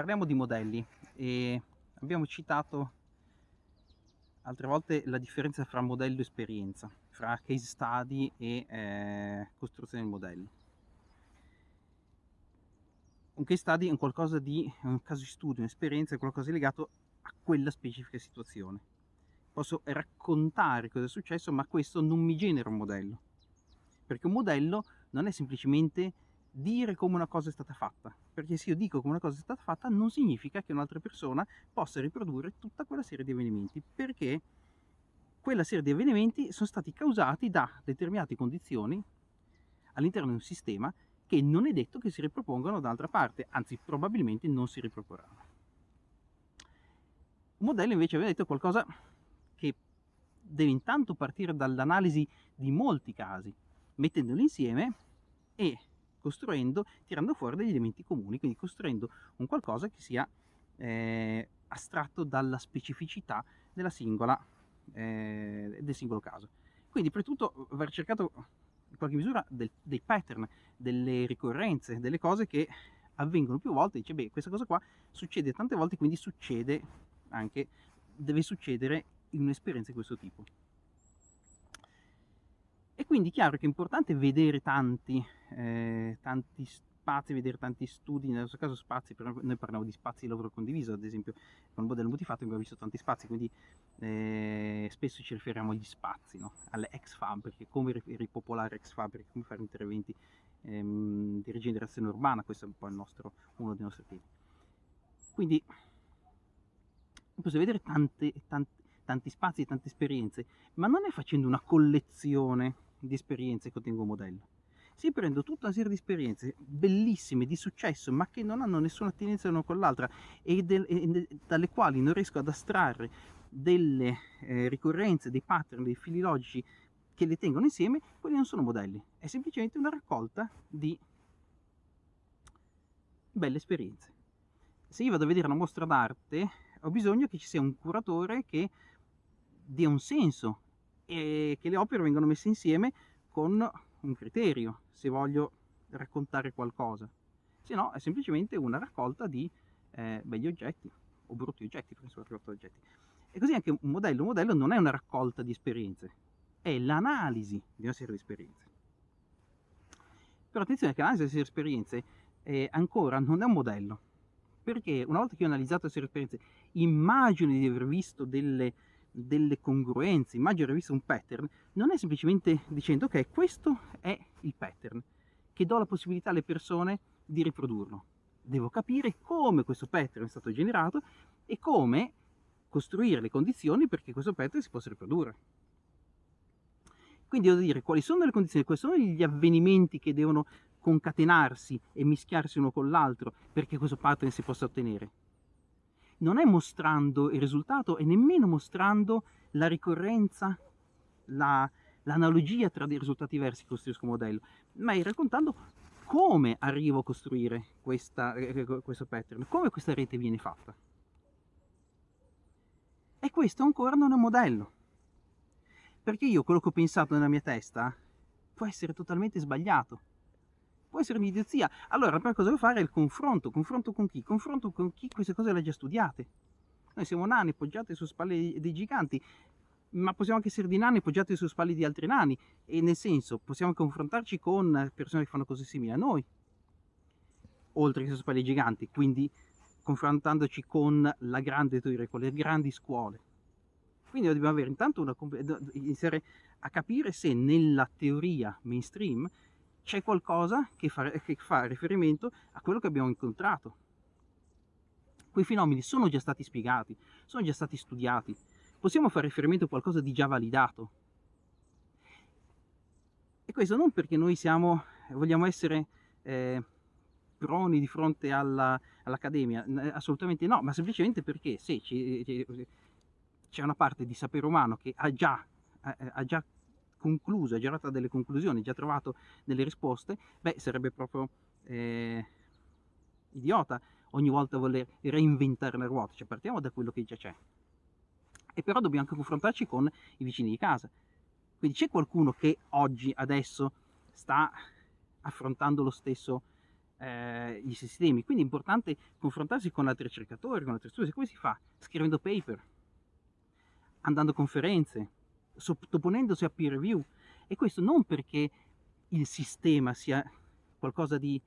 parliamo di modelli e abbiamo citato altre volte la differenza fra modello e esperienza, fra case study e eh, costruzione del modello. Un case study è un qualcosa di, un caso di studio, un'esperienza, è qualcosa legato a quella specifica situazione. Posso raccontare cosa è successo, ma questo non mi genera un modello. Perché un modello non è semplicemente dire come una cosa è stata fatta, perché se io dico come una cosa è stata fatta non significa che un'altra persona possa riprodurre tutta quella serie di avvenimenti, perché quella serie di avvenimenti sono stati causati da determinate condizioni all'interno di un sistema che non è detto che si ripropongano dall'altra parte, anzi probabilmente non si riproporranno. Un modello invece aveva detto qualcosa che deve intanto partire dall'analisi di molti casi, mettendoli insieme e costruendo, tirando fuori degli elementi comuni, quindi costruendo un qualcosa che sia eh, astratto dalla specificità della singola, eh, del singolo caso. Quindi per tutto aver cercato in qualche misura del, dei pattern, delle ricorrenze, delle cose che avvengono più volte, dice beh questa cosa qua succede tante volte, quindi succede anche, deve succedere in un'esperienza di questo tipo. E quindi chiaro che è importante vedere tanti, eh, tanti spazi, vedere tanti studi, nel nostro caso spazi, noi parliamo di spazi di lavoro condiviso, ad esempio con il modello multifatto abbiamo visto tanti spazi, quindi eh, spesso ci riferiamo agli spazi, no? alle ex fabriche, come ripopolare ex fabriche, come fare interventi ehm, di rigenerazione urbana, questo è un po' nostro, uno dei nostri temi. Quindi possiamo vedere tante, tante, tanti spazi, tante esperienze, ma non è facendo una collezione di esperienze che ottengo un modello. Si prendo tutta una serie di esperienze bellissime, di successo, ma che non hanno nessuna attinenza l'una con l'altra e, e, dalle quali non riesco ad astrarre delle eh, ricorrenze, dei pattern, dei fili logici che le tengono insieme, quelli non sono modelli, è semplicemente una raccolta di belle esperienze. Se io vado a vedere una mostra d'arte, ho bisogno che ci sia un curatore che dia un senso e che le opere vengono messe insieme con un criterio, se voglio raccontare qualcosa. Se no è semplicemente una raccolta di eh, begli oggetti o brutti oggetti, perché sono raccolta oggetti. E così anche un modello. Un modello non è una raccolta di esperienze, è l'analisi di una serie di esperienze. Però attenzione che l'analisi di una serie di esperienze eh, ancora non è un modello, perché una volta che ho analizzato una serie di esperienze, immagino di aver visto delle delle congruenze, immagino aver visto un pattern, non è semplicemente dicendo ok, questo è il pattern, che do la possibilità alle persone di riprodurlo. Devo capire come questo pattern è stato generato e come costruire le condizioni perché questo pattern si possa riprodurre. Quindi devo dire quali sono le condizioni, quali sono gli avvenimenti che devono concatenarsi e mischiarsi uno con l'altro perché questo pattern si possa ottenere non è mostrando il risultato e nemmeno mostrando la ricorrenza, l'analogia la, tra dei risultati diversi che costruisco un modello, ma è raccontando come arrivo a costruire questa, eh, eh, questo pattern, come questa rete viene fatta. E questo ancora non è un modello, perché io quello che ho pensato nella mia testa può essere totalmente sbagliato può essere un'idiozia. Allora, la prima cosa da fare è il confronto. Confronto con chi? Confronto con chi queste cose le ha già studiate. Noi siamo nani poggiati su spalle dei giganti, ma possiamo anche essere di nani poggiati su spalle di altri nani. E nel senso, possiamo confrontarci con persone che fanno cose simili a noi, oltre che su spalle dei giganti. Quindi confrontandoci con la grande teoria, con le grandi scuole. Quindi dobbiamo avere intanto una, iniziare a capire se nella teoria mainstream c'è qualcosa che fa, che fa riferimento a quello che abbiamo incontrato. Quei fenomeni sono già stati spiegati, sono già stati studiati, possiamo fare riferimento a qualcosa di già validato. E questo non perché noi siamo, vogliamo essere eh, proni di fronte all'accademia, all assolutamente no, ma semplicemente perché se c'è una parte di sapere umano che ha già, ha già concluso, ha girato delle conclusioni, già trovato delle risposte, beh, sarebbe proprio eh, idiota ogni volta voler reinventare la ruota, cioè partiamo da quello che già c'è. E però dobbiamo anche confrontarci con i vicini di casa. Quindi c'è qualcuno che oggi, adesso, sta affrontando lo stesso, eh, gli sistemi. Quindi è importante confrontarsi con altri ricercatori, con altri studi. Come si fa? Scrivendo paper, andando a conferenze, sottoponendosi a peer review. E questo non perché il sistema sia qualcosa di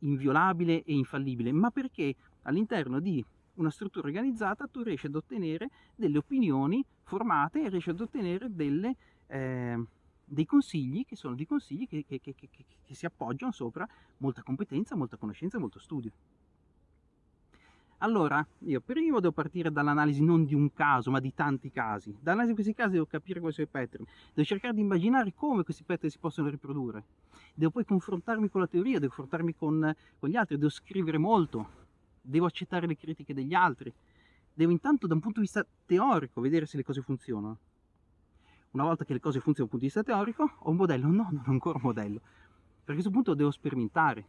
inviolabile e infallibile, ma perché all'interno di una struttura organizzata tu riesci ad ottenere delle opinioni formate e riesci ad ottenere delle, eh, dei consigli che sono dei consigli che, che, che, che si appoggiano sopra molta competenza, molta conoscenza e molto studio. Allora, io prima devo partire dall'analisi non di un caso, ma di tanti casi. Dall'analisi di questi casi devo capire quali sono i pattern, devo cercare di immaginare come questi pattern si possono riprodurre. Devo poi confrontarmi con la teoria, devo confrontarmi con, con gli altri, devo scrivere molto, devo accettare le critiche degli altri. Devo intanto da un punto di vista teorico vedere se le cose funzionano. Una volta che le cose funzionano dal punto di vista teorico, ho un modello? No, non ho ancora un modello. Per questo punto devo sperimentare,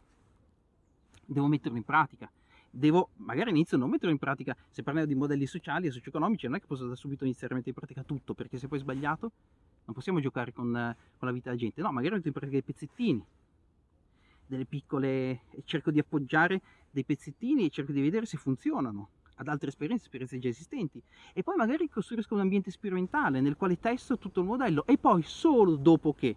devo metterlo in pratica devo, magari inizio non metterlo in pratica, se parliamo di modelli sociali e socio-economici, non è che posso da subito iniziare a mettere in pratica tutto, perché se poi è sbagliato non possiamo giocare con, con la vita della gente, no, magari metto in pratica dei pezzettini, delle piccole, cerco di appoggiare dei pezzettini e cerco di vedere se funzionano ad altre esperienze, esperienze già esistenti. E poi magari costruisco un ambiente sperimentale nel quale testo tutto il modello e poi solo dopo che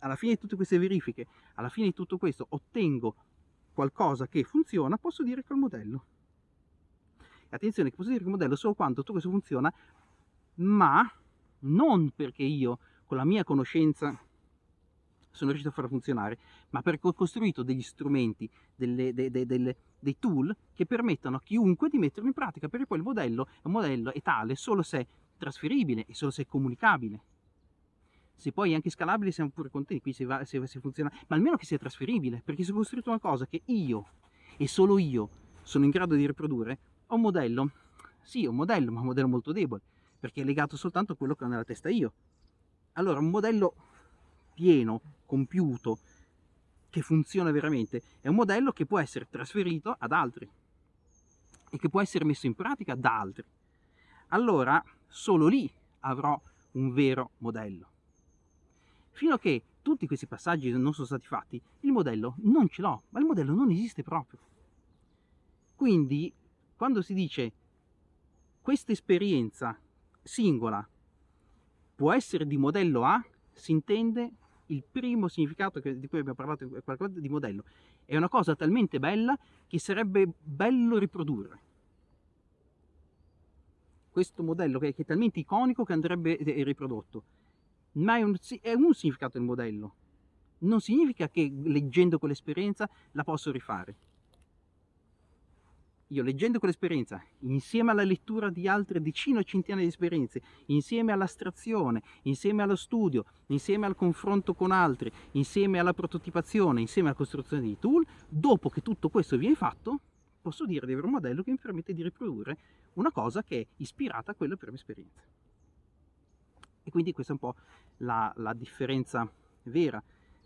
alla fine di tutte queste verifiche, alla fine di tutto questo ottengo qualcosa che funziona, posso dire che è il modello. E attenzione, che posso dire che il modello solo quando tutto questo funziona, ma non perché io con la mia conoscenza sono riuscito a farlo funzionare, ma perché ho costruito degli strumenti, delle, de, de, de, dei tool che permettono a chiunque di metterlo in pratica, perché poi il modello è un modello è tale solo se è trasferibile e solo se è comunicabile se poi anche scalabile siamo pure contenti, qui se, va, se, se funziona, ma almeno che sia trasferibile, perché se ho costruito una cosa che io e solo io sono in grado di riprodurre, ho un modello, sì, un modello, ma un modello molto debole, perché è legato soltanto a quello che ho nella testa io. Allora, un modello pieno, compiuto, che funziona veramente, è un modello che può essere trasferito ad altri e che può essere messo in pratica da altri. Allora, solo lì avrò un vero modello. Fino a che tutti questi passaggi non sono stati fatti, il modello non ce l'ho, ma il modello non esiste proprio. Quindi, quando si dice questa esperienza singola può essere di modello A, si intende il primo significato che, di cui abbiamo parlato qualcosa di modello. È una cosa talmente bella che sarebbe bello riprodurre. Questo modello che è talmente iconico che andrebbe riprodotto ma è un, è un significato del modello. Non significa che leggendo quell'esperienza la posso rifare. Io leggendo quell'esperienza, insieme alla lettura di altre decine o centinaia di esperienze, insieme all'astrazione, insieme allo studio, insieme al confronto con altri, insieme alla prototipazione, insieme alla costruzione di tool, dopo che tutto questo viene fatto, posso dire di avere un modello che mi permette di riprodurre una cosa che è ispirata a quella prima esperienza. E quindi questa è un po' la, la differenza vera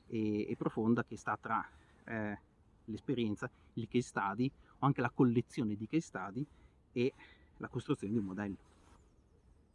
e, e, profonda che sta tra eh, l'esperienza, il case study o anche la collezione di case study e la costruzione di un modello.